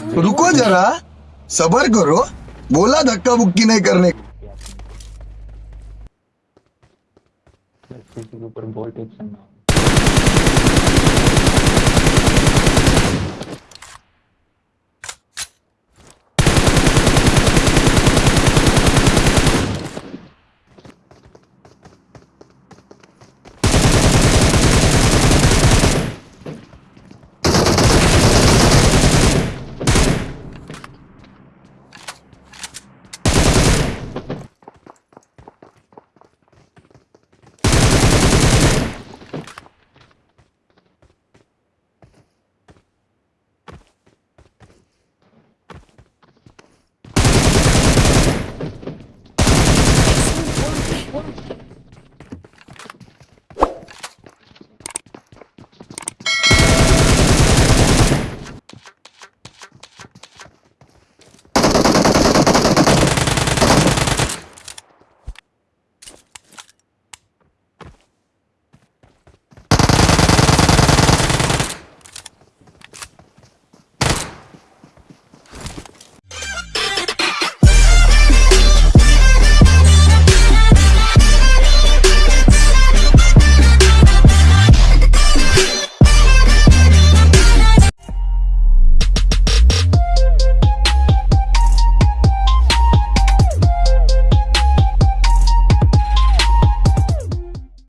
रुको जरा। सबर करो। बोला धक्का बुक्की नहीं करने। ऊपर बहुत टेंशन ना